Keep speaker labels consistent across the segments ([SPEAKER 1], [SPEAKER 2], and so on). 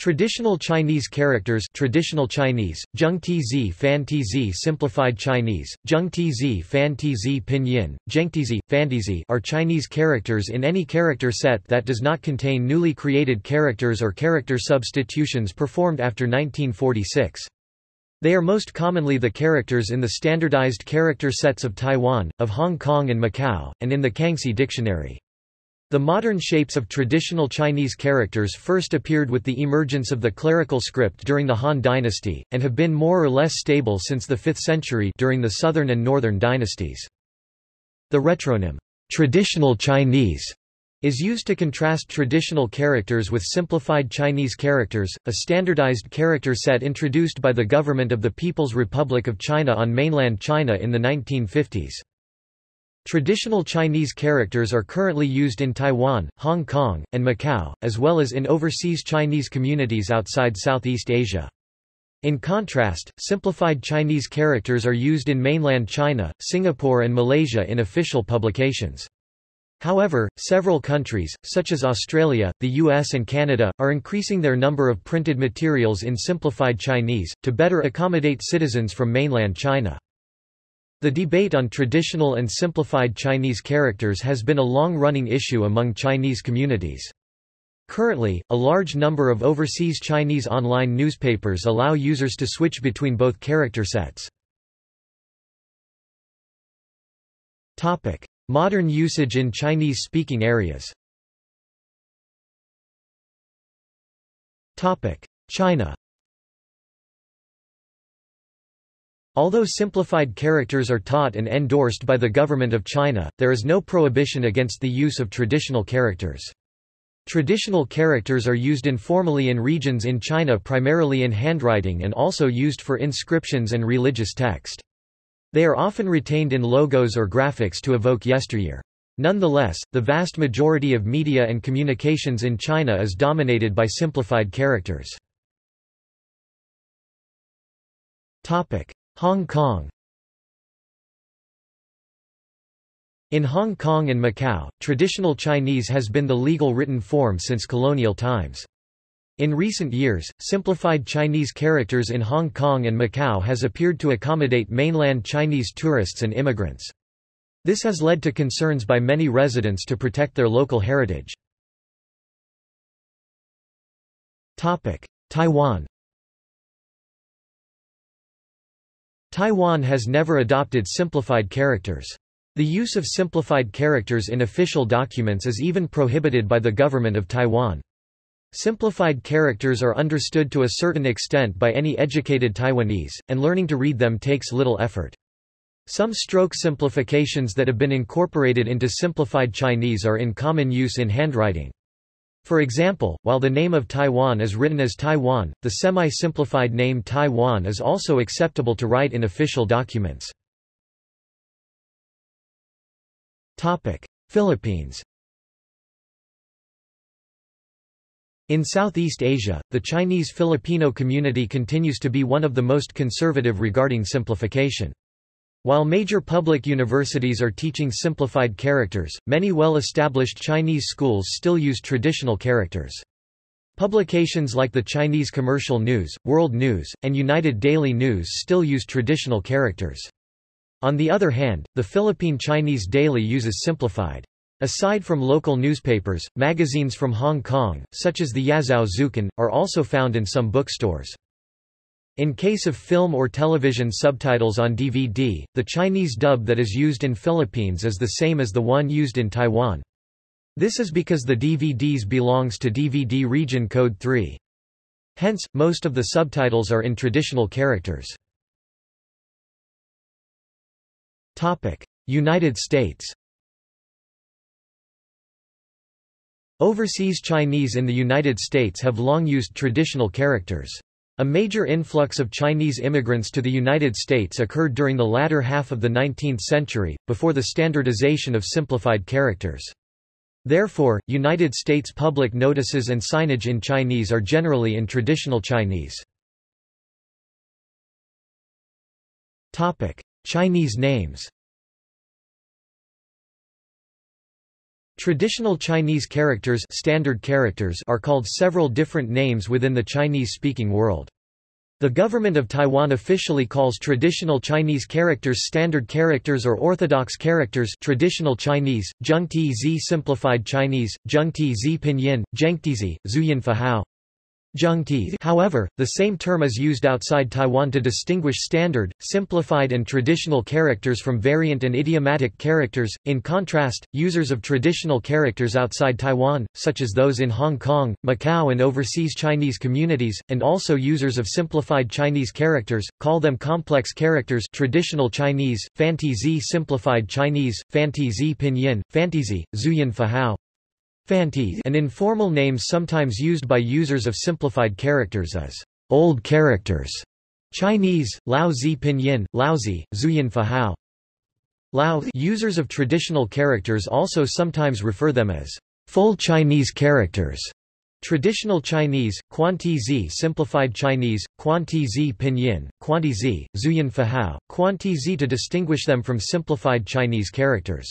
[SPEAKER 1] Traditional Chinese characters traditional Chinese, Zheng Tizi Fan Tizi Simplified Chinese, Zheng Tizi Fan Tizi Pinyin, Zhengtizi, Fantizi are Chinese characters in any character set that does not contain newly created characters or character substitutions performed after 1946. They are most commonly the characters in the standardized character sets of Taiwan, of Hong Kong and Macau, and in the Kangxi Dictionary. The modern shapes of traditional Chinese characters first appeared with the emergence of the clerical script during the Han dynasty, and have been more or less stable since the 5th century during the southern and northern dynasties. The retronym, traditional Chinese, is used to contrast traditional characters with simplified Chinese characters, a standardized character set introduced by the government of the People's Republic of China on mainland China in the 1950s. Traditional Chinese characters are currently used in Taiwan, Hong Kong, and Macau, as well as in overseas Chinese communities outside Southeast Asia. In contrast, simplified Chinese characters are used in mainland China, Singapore and Malaysia in official publications. However, several countries, such as Australia, the US and Canada, are increasing their number of printed materials in simplified Chinese, to better accommodate citizens from mainland China. The debate on traditional and simplified Chinese characters has been a long-running issue among Chinese communities. Currently, a large number of overseas Chinese online newspapers allow users to switch between both character sets. Modern usage in Chinese-speaking areas China Although simplified characters are taught and endorsed by the government of China, there is no prohibition against the use of traditional characters. Traditional characters are used informally in regions in China primarily in handwriting and also used for inscriptions and religious text. They are often retained in logos or graphics to evoke yesteryear. Nonetheless, the vast majority of media and communications in China is dominated by simplified characters. Hong Kong In Hong Kong and Macau, traditional Chinese has been the legal written form since colonial times. In recent years, simplified Chinese characters in Hong Kong and Macau has appeared to accommodate mainland Chinese tourists and immigrants. This has led to concerns by many residents to protect their local heritage. Taiwan Taiwan has never adopted simplified characters. The use of simplified characters in official documents is even prohibited by the government of Taiwan. Simplified characters are understood to a certain extent by any educated Taiwanese, and learning to read them takes little effort. Some stroke simplifications that have been incorporated into simplified Chinese are in common use in handwriting. For example, while the name of Taiwan is written as Taiwan, the semi-simplified name Taiwan is also acceptable to write in official documents. Philippines In Southeast Asia, the Chinese Filipino community continues to be one of the most conservative regarding simplification. While major public universities are teaching simplified characters, many well-established Chinese schools still use traditional characters. Publications like the Chinese Commercial News, World News, and United Daily News still use traditional characters. On the other hand, the Philippine Chinese Daily uses simplified. Aside from local newspapers, magazines from Hong Kong, such as the Yazhou Zhoukan, are also found in some bookstores. In case of film or television subtitles on DVD, the Chinese dub that is used in Philippines is the same as the one used in Taiwan. This is because the DVDs belongs to DVD region code 3. Hence, most of the subtitles are in traditional characters. United States Overseas Chinese in the United States have long used traditional characters. A major influx of Chinese immigrants to the United States occurred during the latter half of the 19th century, before the standardization of simplified characters. Therefore, United States public notices and signage in Chinese are generally in traditional Chinese. Chinese names. Traditional Chinese characters, standard characters are called several different names within the Chinese-speaking world. The government of Taiwan officially calls traditional Chinese characters standard characters or orthodox characters traditional Chinese, Zhengtizi simplified Chinese, Zhengtizi pinyin, Zhengtizi, Zhuyin Fahao, However, the same term is used outside Taiwan to distinguish standard, simplified and traditional characters from variant and idiomatic characters. In contrast, users of traditional characters outside Taiwan, such as those in Hong Kong, Macau and overseas Chinese communities, and also users of simplified Chinese characters, call them complex characters. Traditional Chinese, Fantizi simplified Chinese, Fantizi pinyin, Fantizi, Zhuyin Fahao, an informal name sometimes used by users of simplified characters is old characters. Chinese, Lao Zi Pinyin, Laozi, Zhuyin Fahao. Lao users of traditional characters also sometimes refer them as full Chinese characters. Traditional Chinese, Quanti Zi simplified Chinese, Quanti Zi Pinyin, Quanti Zi, Zhuyin Fahao, Quanti Zi to distinguish them from simplified Chinese characters.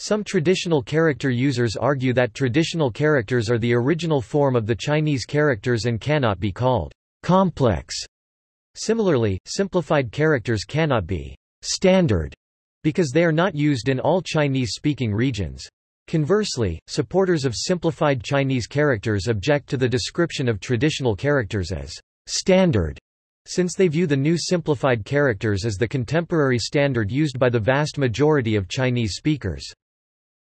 [SPEAKER 1] Some traditional character users argue that traditional characters are the original form of the Chinese characters and cannot be called complex. Similarly, simplified characters cannot be standard because they are not used in all Chinese-speaking regions. Conversely, supporters of simplified Chinese characters object to the description of traditional characters as standard, since they view the new simplified characters as the contemporary standard used by the vast majority of Chinese speakers.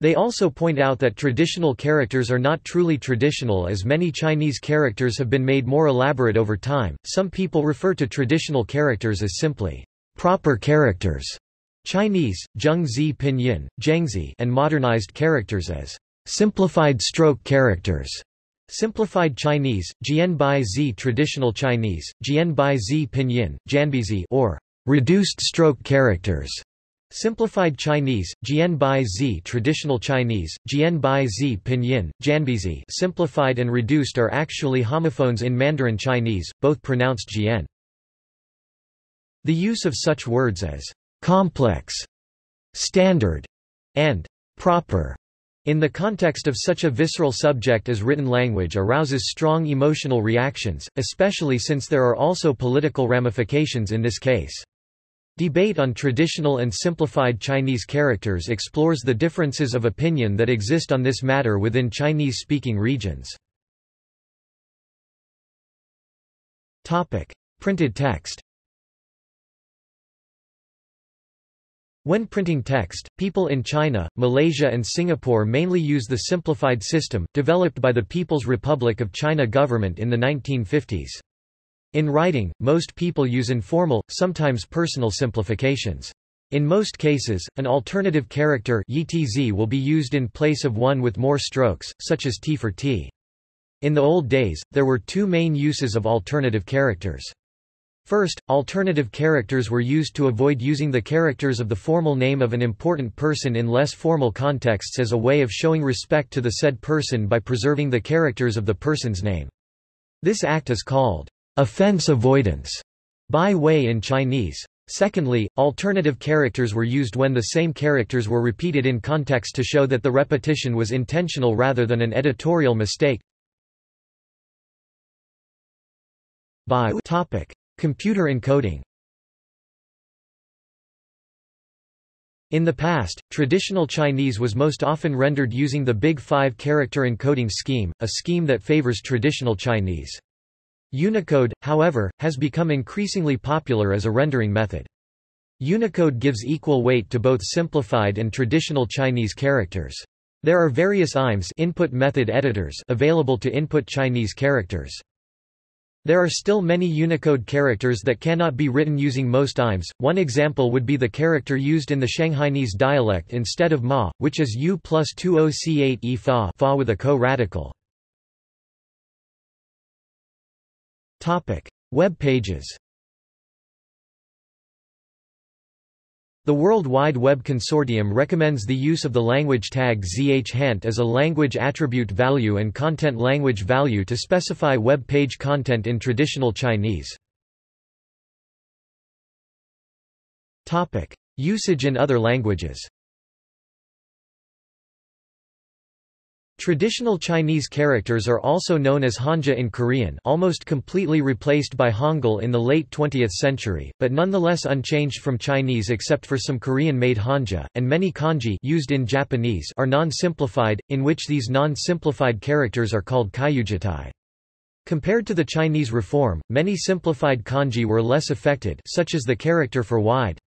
[SPEAKER 1] They also point out that traditional characters are not truly traditional as many Chinese characters have been made more elaborate over time. Some people refer to traditional characters as simply proper characters. Chinese, Zhengzi Pinyin, Zhengzi, and modernized characters as simplified stroke characters. Simplified Chinese, Jianbai Zi Traditional Chinese, Jianbai Zi Pinyin, Janbizi or reduced stroke characters. Simplified Chinese, Jianbai Zi Traditional Chinese, Jianbai Zi Pinyin, Janbizi simplified and reduced are actually homophones in Mandarin Chinese, both pronounced Jian. The use of such words as complex, standard, and proper in the context of such a visceral subject as written language arouses strong emotional reactions, especially since there are also political ramifications in this case. Debate on traditional and simplified Chinese characters explores the differences of opinion that exist on this matter within Chinese-speaking regions. Printed text. When printing text, people in China, Malaysia and Singapore mainly use the simplified system, developed by the People's Republic of China government in the 1950s. In writing, most people use informal, sometimes personal simplifications. In most cases, an alternative character will be used in place of one with more strokes, such as t for t. In the old days, there were two main uses of alternative characters. First, alternative characters were used to avoid using the characters of the formal name of an important person in less formal contexts as a way of showing respect to the said person by preserving the characters of the person's name. This act is called offense avoidance by way in Chinese. Secondly, alternative characters were used when the same characters were repeated in context to show that the repetition was intentional rather than an editorial mistake. By topic. Computer encoding In the past, traditional Chinese was most often rendered using the Big Five character encoding scheme, a scheme that favors traditional Chinese. Unicode, however, has become increasingly popular as a rendering method. Unicode gives equal weight to both simplified and traditional Chinese characters. There are various IMEs input method editors available to input Chinese characters. There are still many Unicode characters that cannot be written using most IMEs. One example would be the character used in the Shanghainese dialect instead of ma, which is U plus 20C8 E fa, fa with a co-radical. Topic: Web pages. The World Wide Web Consortium recommends the use of the language tag zhhant as a language attribute value and content language value to specify web page content in traditional Chinese. Topic: Usage in other languages. Traditional Chinese characters are also known as Hanja in Korean almost completely replaced by Hangul in the late 20th century, but nonetheless unchanged from Chinese except for some Korean-made Hanja, and many kanji used in Japanese are non-simplified, in which these non-simplified characters are called kyujitai. Compared to the Chinese reform, many simplified kanji were less affected such as the character for wide.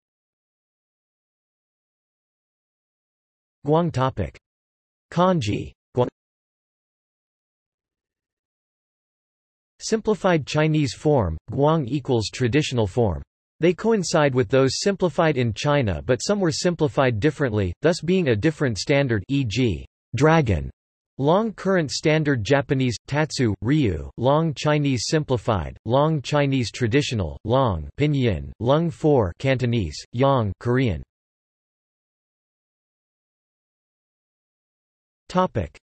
[SPEAKER 1] Guang topic. Kanji Simplified Chinese form, Guang equals traditional form. They coincide with those simplified in China but some were simplified differently, thus being a different standard e.g. dragon. Long current standard Japanese, Tatsu, Ryu, Long Chinese simplified, Long Chinese traditional, Long pinyin, Lung 4 Cantonese, Yang Korean.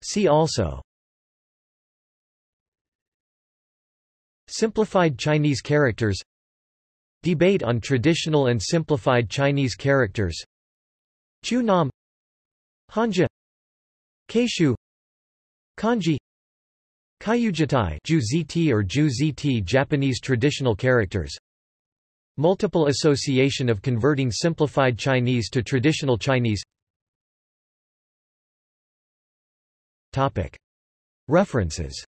[SPEAKER 1] See also Simplified Chinese characters. Debate on traditional and simplified Chinese characters. Chu Nam. Hanja. Keishu. Kanji. Kyujitai Ju or Ju ZT Japanese traditional characters. Multiple association of converting simplified Chinese to traditional Chinese. References